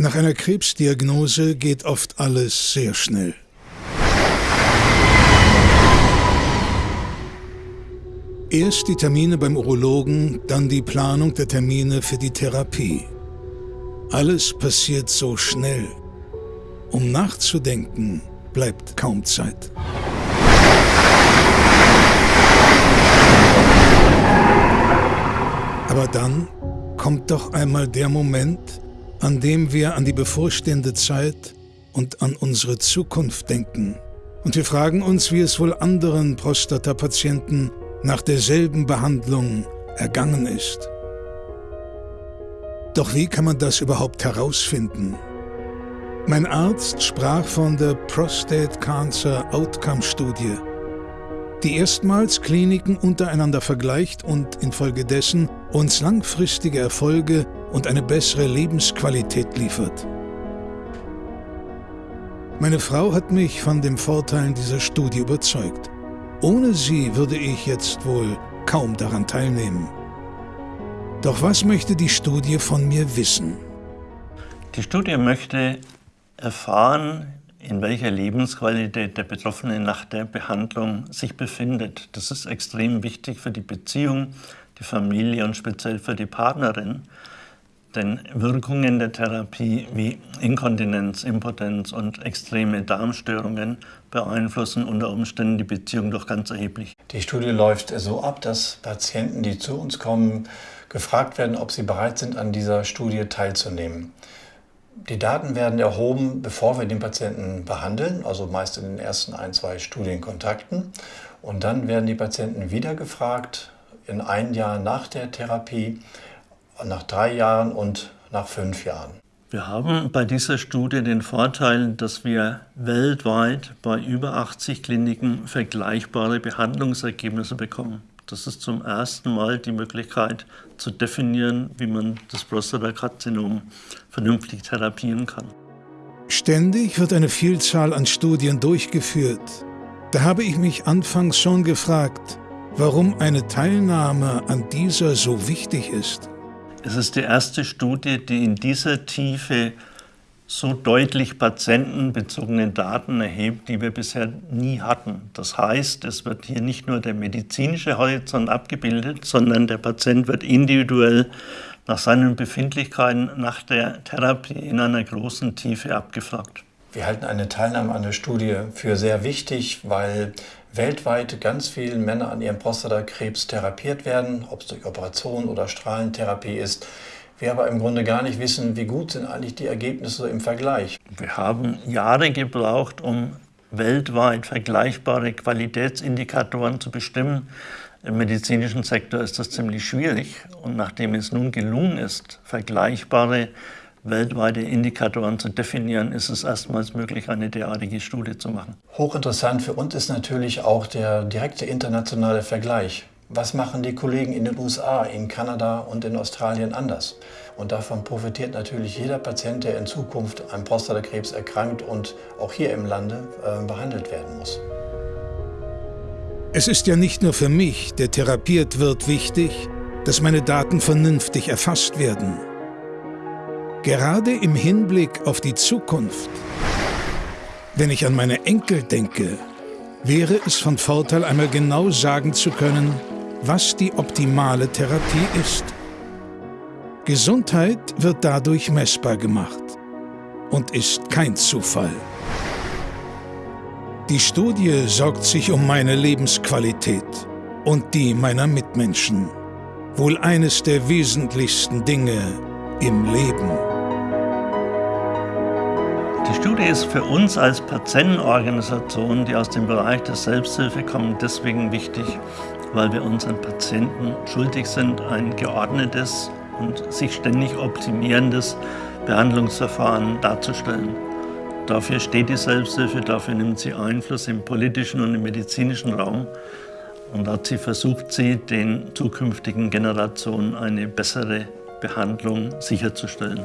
Nach einer Krebsdiagnose geht oft alles sehr schnell. Erst die Termine beim Urologen, dann die Planung der Termine für die Therapie. Alles passiert so schnell. Um nachzudenken bleibt kaum Zeit. Aber dann kommt doch einmal der Moment, an dem wir an die bevorstehende Zeit und an unsere Zukunft denken. Und wir fragen uns, wie es wohl anderen Prostatapatienten nach derselben Behandlung ergangen ist. Doch wie kann man das überhaupt herausfinden? Mein Arzt sprach von der Prostate Cancer Outcome Studie, die erstmals Kliniken untereinander vergleicht und infolgedessen uns langfristige Erfolge und eine bessere Lebensqualität liefert. Meine Frau hat mich von den Vorteilen dieser Studie überzeugt. Ohne sie würde ich jetzt wohl kaum daran teilnehmen. Doch was möchte die Studie von mir wissen? Die Studie möchte erfahren, in welcher Lebensqualität der Betroffene nach der Behandlung sich befindet. Das ist extrem wichtig für die Beziehung, die Familie und speziell für die Partnerin. Denn Wirkungen der Therapie wie Inkontinenz, Impotenz und extreme Darmstörungen beeinflussen unter Umständen die Beziehung doch ganz erheblich. Die Studie läuft so ab, dass Patienten, die zu uns kommen, gefragt werden, ob sie bereit sind, an dieser Studie teilzunehmen. Die Daten werden erhoben, bevor wir den Patienten behandeln, also meist in den ersten ein, zwei Studienkontakten. Und dann werden die Patienten wieder gefragt, in ein Jahr nach der Therapie, nach drei Jahren und nach fünf Jahren. Wir haben bei dieser Studie den Vorteil, dass wir weltweit bei über 80 Kliniken vergleichbare Behandlungsergebnisse bekommen. Das ist zum ersten Mal die Möglichkeit zu definieren, wie man das Prostatakarzinom vernünftig therapieren kann. Ständig wird eine Vielzahl an Studien durchgeführt. Da habe ich mich anfangs schon gefragt, warum eine Teilnahme an dieser so wichtig ist. Es ist die erste Studie, die in dieser Tiefe so deutlich patientenbezogene Daten erhebt, die wir bisher nie hatten. Das heißt, es wird hier nicht nur der medizinische Horizont abgebildet, sondern der Patient wird individuell nach seinen Befindlichkeiten nach der Therapie in einer großen Tiefe abgefragt. Wir halten eine Teilnahme an der Studie für sehr wichtig, weil weltweit ganz viele Männer an ihrem Prostatakrebs therapiert werden, ob es durch Operation oder Strahlentherapie ist. Wir aber im Grunde gar nicht wissen, wie gut sind eigentlich die Ergebnisse im Vergleich. Wir haben Jahre gebraucht, um weltweit vergleichbare Qualitätsindikatoren zu bestimmen. Im medizinischen Sektor ist das ziemlich schwierig. Und nachdem es nun gelungen ist, vergleichbare weltweite Indikatoren zu definieren, ist es erstmals möglich, eine derartige Studie zu machen. Hochinteressant für uns ist natürlich auch der direkte internationale Vergleich. Was machen die Kollegen in den USA, in Kanada und in Australien anders? Und davon profitiert natürlich jeder Patient, der in Zukunft an Prostatakrebs erkrankt und auch hier im Lande äh, behandelt werden muss. Es ist ja nicht nur für mich, der therapiert wird, wichtig, dass meine Daten vernünftig erfasst werden. Gerade im Hinblick auf die Zukunft, wenn ich an meine Enkel denke, wäre es von Vorteil, einmal genau sagen zu können, was die optimale Therapie ist. Gesundheit wird dadurch messbar gemacht und ist kein Zufall. Die Studie sorgt sich um meine Lebensqualität und die meiner Mitmenschen. Wohl eines der wesentlichsten Dinge im Leben. Die Studie ist für uns als Patientenorganisation, die aus dem Bereich der Selbsthilfe kommen, deswegen wichtig, weil wir unseren Patienten schuldig sind, ein geordnetes und sich ständig optimierendes Behandlungsverfahren darzustellen. Dafür steht die Selbsthilfe, dafür nimmt sie Einfluss im politischen und im medizinischen Raum und dazu versucht sie, den zukünftigen Generationen eine bessere Behandlung sicherzustellen.